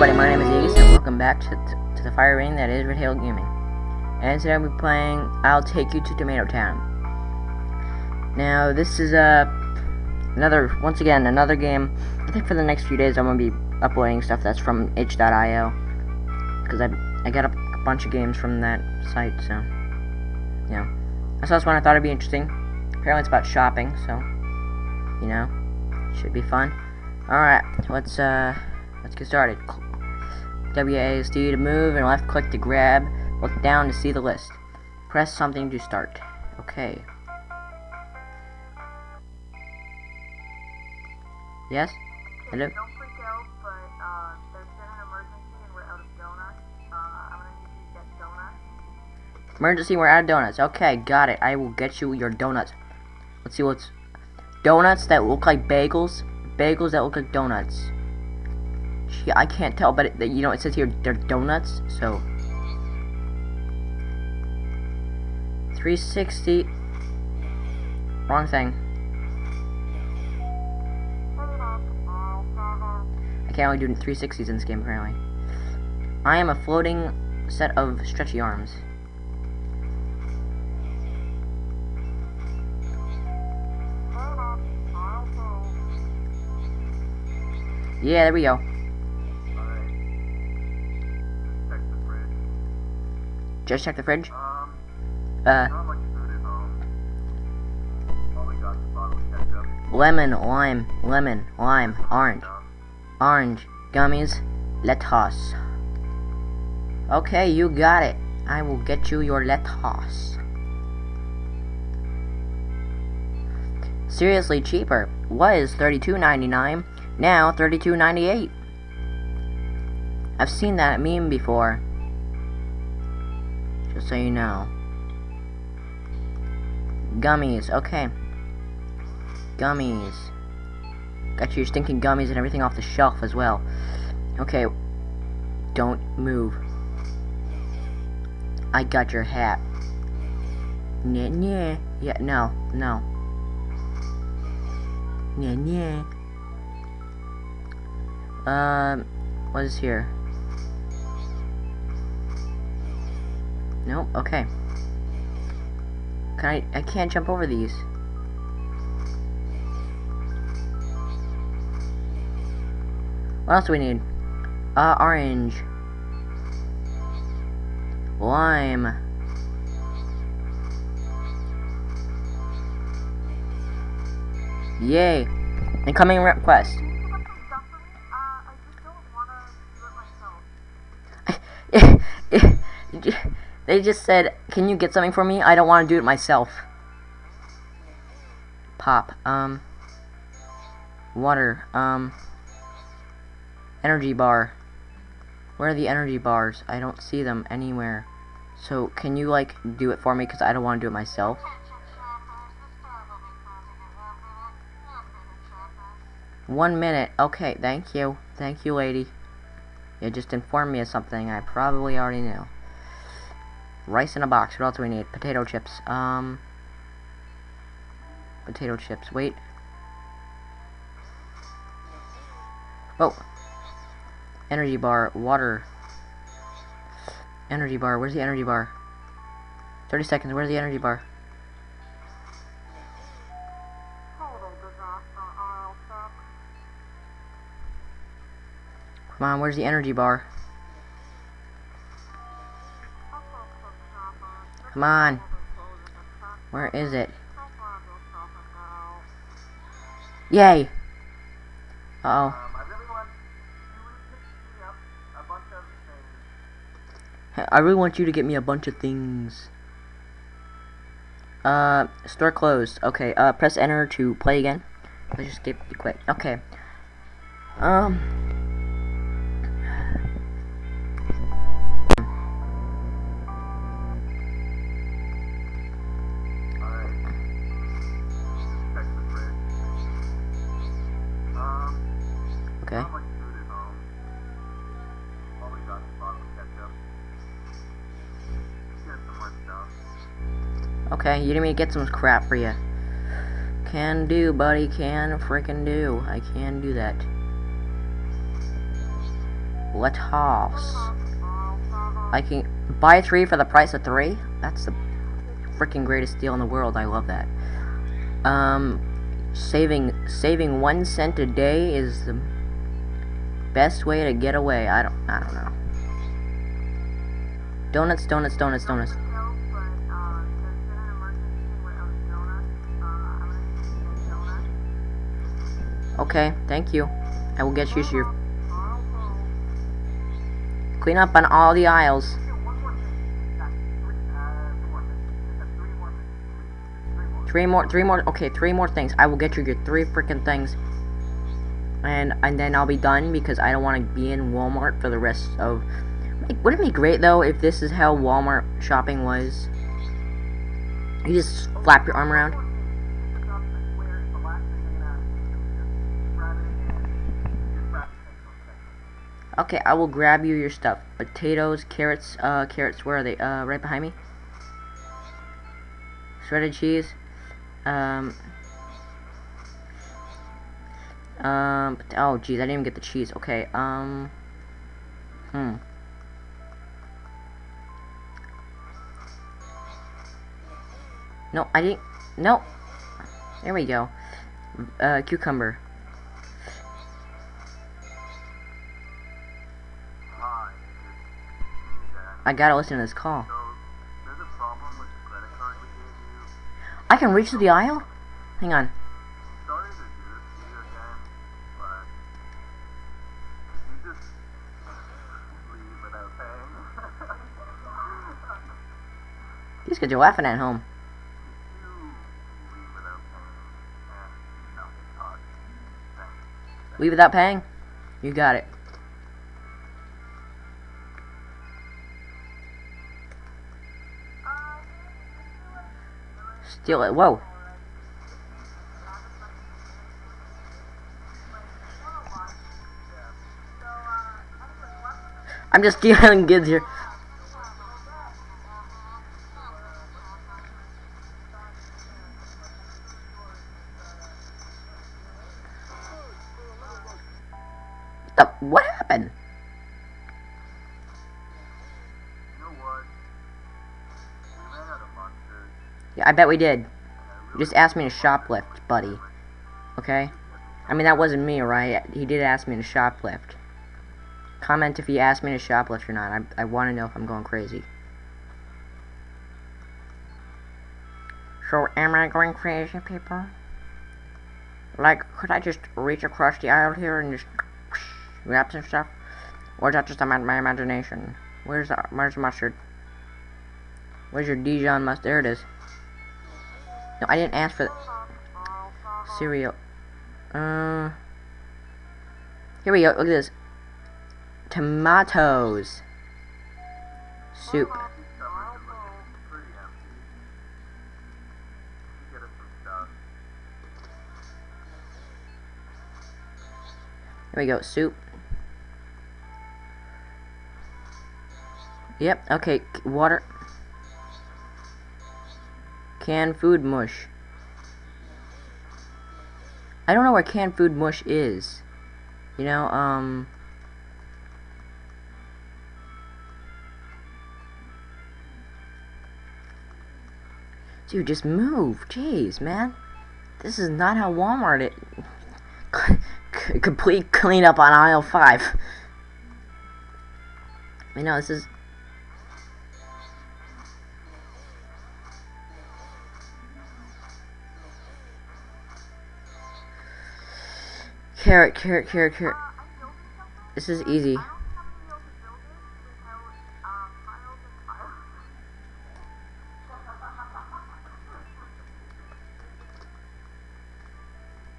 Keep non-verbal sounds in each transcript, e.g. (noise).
everybody, my name is Aegis, and welcome back to, to, the fire ring that is Red Hill Gaming. And today we'll be playing I'll Take You to Tomato Town. Now, this is, uh, another, once again, another game. I think for the next few days I'm going to be uploading stuff that's from itch.io. Because I, I got a, a bunch of games from that site, so, yeah. I saw this one, I thought it'd be interesting. Apparently it's about shopping, so, you know, should be fun. Alright, let's, uh, let's get started. WASD to move and left click to grab. Look down to see the list. Press something to start. Okay. Yes? Hello? Don't freak out, but uh, there's been an emergency and we're out of donuts. Uh, I'm gonna need you to get donuts. Emergency, we're out of donuts. Okay, got it. I will get you your donuts. Let's see what's... Donuts that look like bagels. Bagels that look like donuts. Gee, I can't tell, but it, you know, it says here they're donuts, so... 360... Wrong thing. I can't only do 360s in this game, apparently. I am a floating set of stretchy arms. Yeah, there we go. Just check the fridge. Um, Uh, much food at home. All got is a bottle of lemon, lime, lemon, lime, orange, orange, gummies, lettuce. Okay, you got it. I will get you your lettuce. Seriously cheaper. Was $32.99, now $32.98. I've seen that meme before. Just so you know. Gummies, okay. Gummies. Got your stinking gummies and everything off the shelf as well. Okay. Don't move. I got your hat. Nyeh, nyeh. Yeah, no, no. Nyeh, nyeh. Um, what is here? Nope, okay. Can I, I can't jump over these. What else do we need? Uh, orange. Lime. Yay. Incoming request. They just said, can you get something for me? I don't want to do it myself. Pop. Um. Water. Um. Energy bar. Where are the energy bars? I don't see them anywhere. So, can you, like, do it for me? Because I don't want to do it myself. One minute. Okay, thank you. Thank you, lady. You just informed me of something I probably already knew. Rice in a box. What else do we need? Potato chips. Um. Potato chips. Wait. Oh. Energy bar. Water. Energy bar. Where's the energy bar? 30 seconds. Where's the energy bar? Come on, where's the energy bar? Come on. Close at the shop. Where is it? So glad you're shopping now. Yay! Uh oh. I really want you to pick me up a bunch of things. I really want you to get me a bunch of things. Uh, store closed. Okay, uh, press enter to play again. Let's just get quick. Okay. Um. Okay, you didn't mean to get some crap for you. Can do, buddy. Can freaking do. I can do that. Let Lettuce. I can buy three for the price of three? That's the freaking greatest deal in the world. I love that. Um, saving saving one cent a day is the best way to get away. I don't I don't know. Donuts, donuts, donuts, donuts. Okay, thank you. I will get you your clean up on all the aisles. Three more, three more, okay, three more things. I will get you your three freaking things. And, and then I'll be done because I don't want to be in Walmart for the rest of... Wouldn't it be great, though, if this is how Walmart shopping was? You just flap your arm around. Okay, I will grab you your stuff. Potatoes, carrots, uh, carrots, where are they? Uh, right behind me. Shredded cheese. Um, um, oh, geez, I didn't even get the cheese. Okay, um, hmm. No, I didn't, no. There we go. Uh, cucumber. I gotta listen to this call. I can reach the aisle? Hang on. These kids are laughing at home. Leave without paying? You got it. Steal it. Whoa. I'm just (laughs) stealing goods here. Yeah, I bet we did. You just asked me to shoplift, buddy. Okay? I mean, that wasn't me, right? He did ask me to shoplift. Comment if he asked me to shoplift or not. I, I want to know if I'm going crazy. So, am I going crazy, people? Like, could I just reach across the aisle here and just grab some stuff? Or is that just my imagination? Where's the, where's the mustard? Where's your Dijon mustard? There it is. No, I didn't ask for cereal. Uh, here we go. Look at this. Tomatoes. Soup. Here we go. Soup. Yep. Okay. Water. Canned food mush. I don't know where canned food mush is. You know, um... Dude, just move. Jeez, man. This is not how Walmart it... (laughs) complete cleanup on aisle 5. I know, this is... Carrot, carrot, carrot, carrot. This is easy.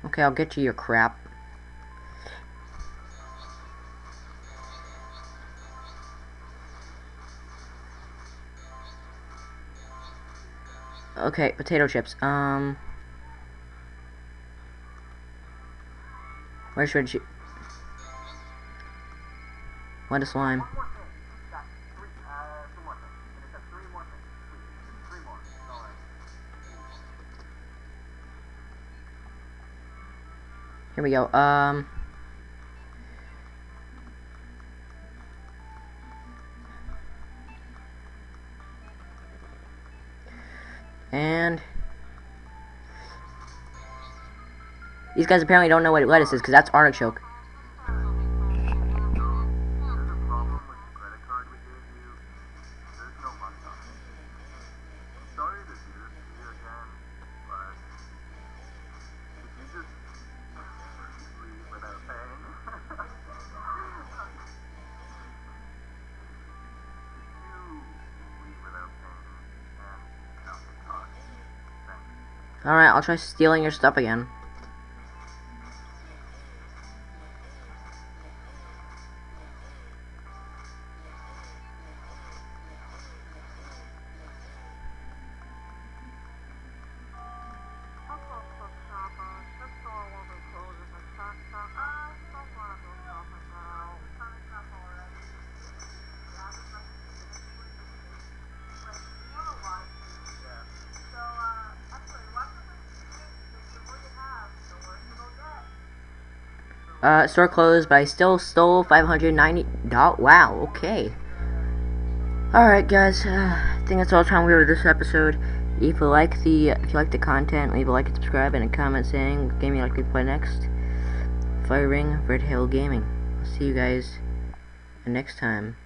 Okay, I'll get you your crap. Okay, potato chips. Um... Where should she? What a slime. Here we go. Um. And these guys apparently don't know what lettuce is because that's artichoke. Alright, I'll try stealing your stuff card Uh, store closed, but I still stole 590 dollars. Wow, okay. Alright, guys, uh, I think that's all the time we have this episode. If you like the, if you like the content, leave a like and subscribe and a comment saying what game you like to play next. Fire Ring, Red Hill Gaming. I'll see you guys next time.